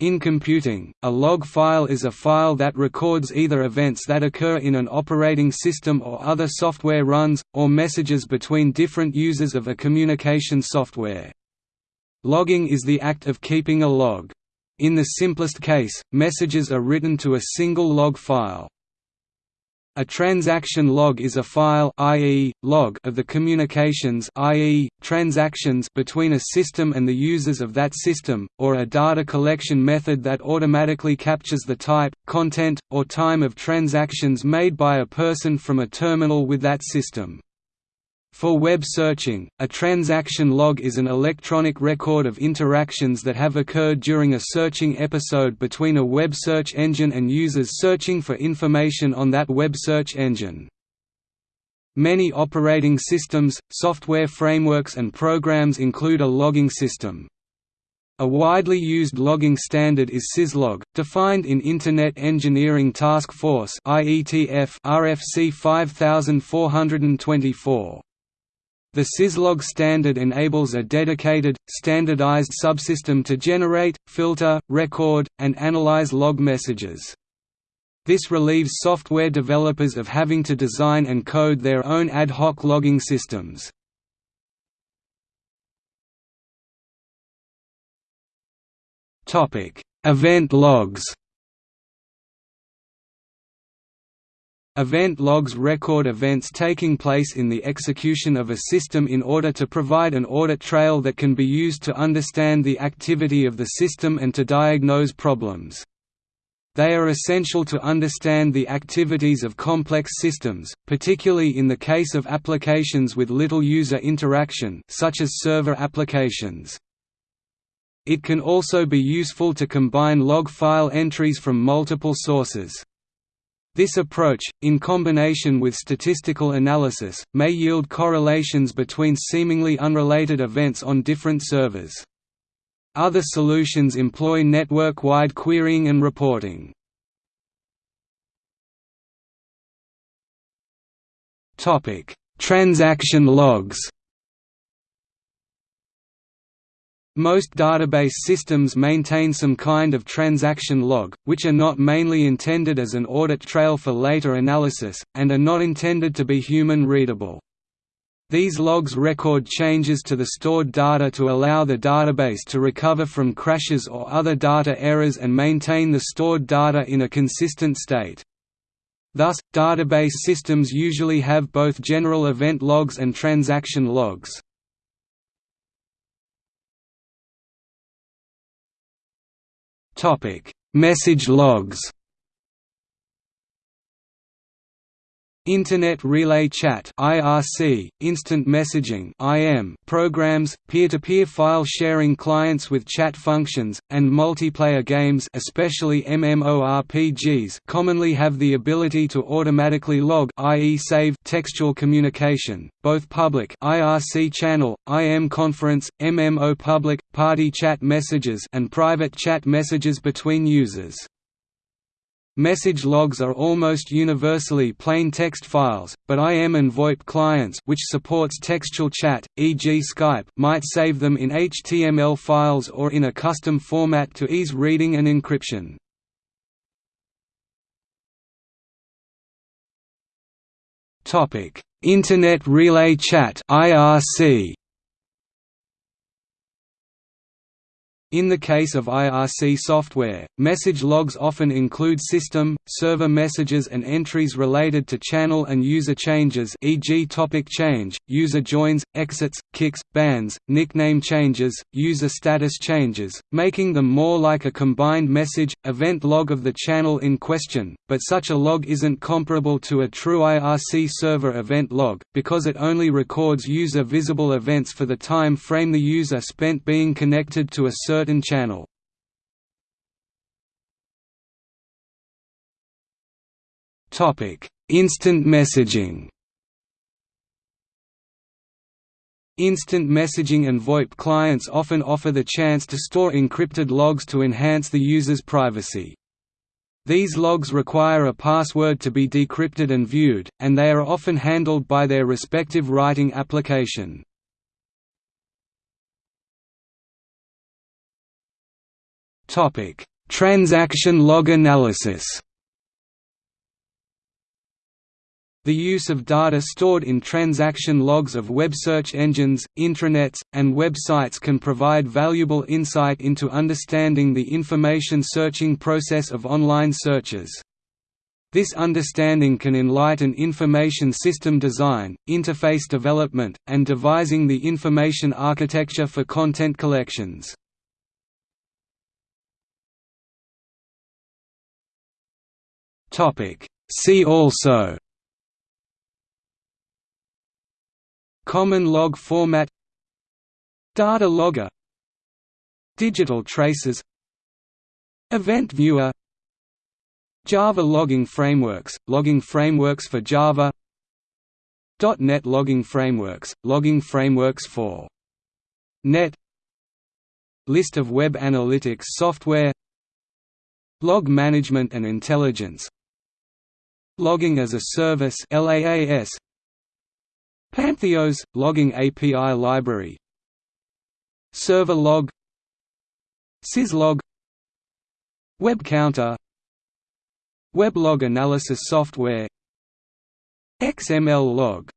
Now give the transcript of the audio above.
In computing, a log file is a file that records either events that occur in an operating system or other software runs, or messages between different users of a communication software. Logging is the act of keeping a log. In the simplest case, messages are written to a single log file. A transaction log is a file i.e., log of the communications i.e., transactions between a system and the users of that system, or a data collection method that automatically captures the type, content, or time of transactions made by a person from a terminal with that system. For web searching, a transaction log is an electronic record of interactions that have occurred during a searching episode between a web search engine and users searching for information on that web search engine. Many operating systems, software frameworks and programs include a logging system. A widely used logging standard is syslog, defined in Internet Engineering Task Force RFC 5424. The syslog standard enables a dedicated, standardized subsystem to generate, filter, record, and analyze log messages. This relieves software developers of having to design and code their own ad hoc logging systems. Event logs Event logs record events taking place in the execution of a system in order to provide an audit trail that can be used to understand the activity of the system and to diagnose problems. They are essential to understand the activities of complex systems, particularly in the case of applications with little user interaction such as server applications. It can also be useful to combine log file entries from multiple sources. This approach, in combination with statistical analysis, may yield correlations between seemingly unrelated events on different servers. Other solutions employ network-wide querying and reporting. Transaction logs Most database systems maintain some kind of transaction log, which are not mainly intended as an audit trail for later analysis, and are not intended to be human-readable. These logs record changes to the stored data to allow the database to recover from crashes or other data errors and maintain the stored data in a consistent state. Thus, database systems usually have both general event logs and transaction logs. Topic: Message logs. Internet Relay Chat (IRC), instant messaging (IM) programs, peer-to-peer -peer file sharing clients with chat functions, and multiplayer games, especially MMORPGs, commonly have the ability to automatically log, i.e., save textual communication, both public (IRC channel, IM conference, MMO public, party chat messages, and private chat messages between users. Message logs are almost universally plain text files, but IM and VoIP clients which supports textual chat, e.g. Skype might save them in HTML files or in a custom format to ease reading and encryption. Internet Relay Chat IRC In the case of IRC software, message logs often include system, server messages and entries related to channel and user changes e.g. topic change, user joins, exits, kicks, bans, nickname changes, user status changes, making them more like a combined message, event log of the channel in question, but such a log isn't comparable to a true IRC server event log, because it only records user visible events for the time frame the user spent being connected to a server certain channel. Instant messaging Instant messaging and VoIP clients often offer the chance to store encrypted logs to enhance the user's privacy. These logs require a password to be decrypted and viewed, and they are often handled by their respective writing application. Transaction log analysis The use of data stored in transaction logs of web search engines, intranets, and websites can provide valuable insight into understanding the information searching process of online searches. This understanding can enlighten information system design, interface development, and devising the information architecture for content collections. See also Common log format Data logger Digital traces Event viewer Java logging frameworks, logging frameworks for Java .NET logging frameworks, logging frameworks for .NET List of web analytics software Log management and intelligence Logging as a service LAAS Pantheios – logging API library. Server log. Syslog Web counter. Weblog analysis software. XML log